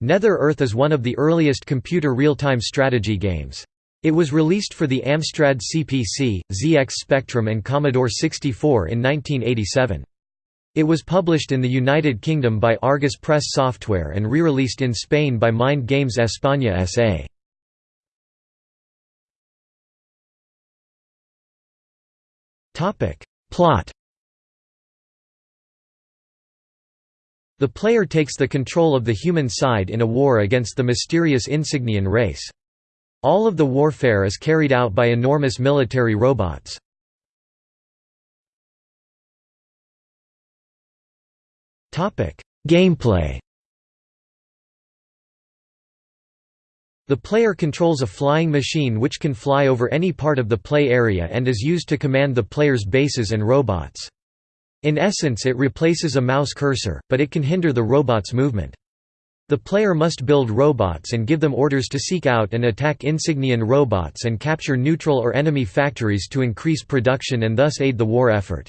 Nether Earth is one of the earliest computer real-time strategy games. It was released for the Amstrad CPC, ZX Spectrum and Commodore 64 in 1987. It was published in the United Kingdom by Argus Press Software and re-released in Spain by Mind Games España S.A. Plot The player takes the control of the human side in a war against the mysterious Insignian race. All of the warfare is carried out by enormous military robots. Gameplay The player controls a flying machine which can fly over any part of the play area and is used to command the player's bases and robots. In essence it replaces a mouse cursor, but it can hinder the robot's movement. The player must build robots and give them orders to seek out and attack Insignian robots and capture neutral or enemy factories to increase production and thus aid the war effort.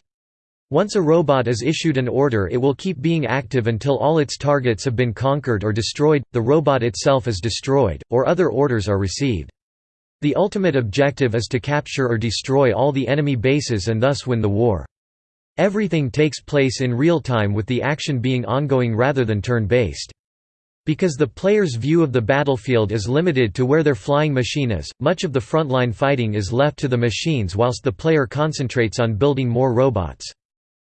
Once a robot is issued an order it will keep being active until all its targets have been conquered or destroyed, the robot itself is destroyed, or other orders are received. The ultimate objective is to capture or destroy all the enemy bases and thus win the war. Everything takes place in real time with the action being ongoing rather than turn-based. Because the player's view of the battlefield is limited to where their flying machine is, much of the frontline fighting is left to the machines whilst the player concentrates on building more robots.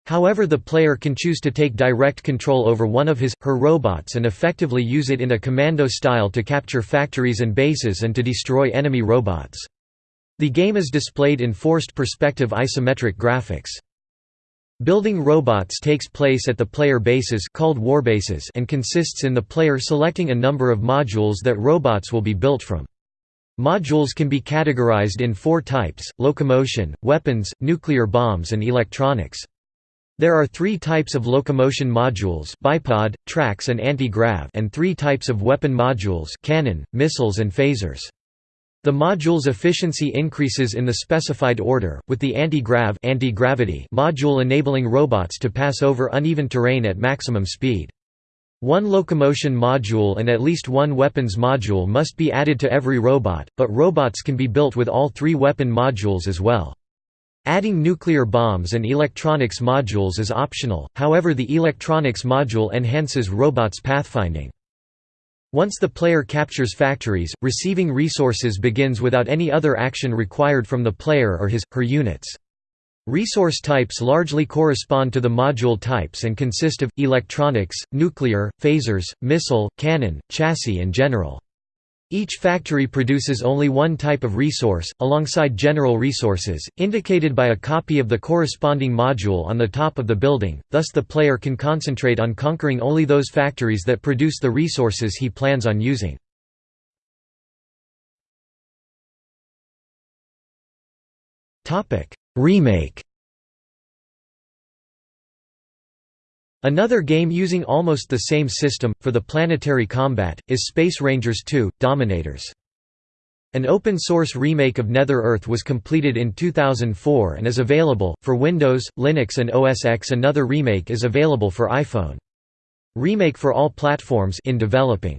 However the player can choose to take direct control over one of his, her robots and effectively use it in a commando style to capture factories and bases and to destroy enemy robots. The game is displayed in forced perspective isometric graphics. Building robots takes place at the player bases called warbases and consists in the player selecting a number of modules that robots will be built from. Modules can be categorized in four types, locomotion, weapons, nuclear bombs and electronics. There are three types of locomotion modules bipod, tracks and anti-grav and three types of weapon modules cannon, missiles and phasers. The module's efficiency increases in the specified order, with the anti-grav anti-gravity module enabling robots to pass over uneven terrain at maximum speed. One locomotion module and at least one weapons module must be added to every robot, but robots can be built with all three weapon modules as well. Adding nuclear bombs and electronics modules is optional, however the electronics module enhances robots' pathfinding. Once the player captures factories, receiving resources begins without any other action required from the player or his, her units. Resource types largely correspond to the module types and consist of, electronics, nuclear, phasers, missile, cannon, chassis and general. Each factory produces only one type of resource, alongside general resources, indicated by a copy of the corresponding module on the top of the building, thus the player can concentrate on conquering only those factories that produce the resources he plans on using. Remake Another game using almost the same system, for the planetary combat, is Space Rangers 2, Dominators. An open-source remake of Nether Earth was completed in 2004 and is available, for Windows, Linux and OS X another remake is available for iPhone. Remake for all platforms in developing.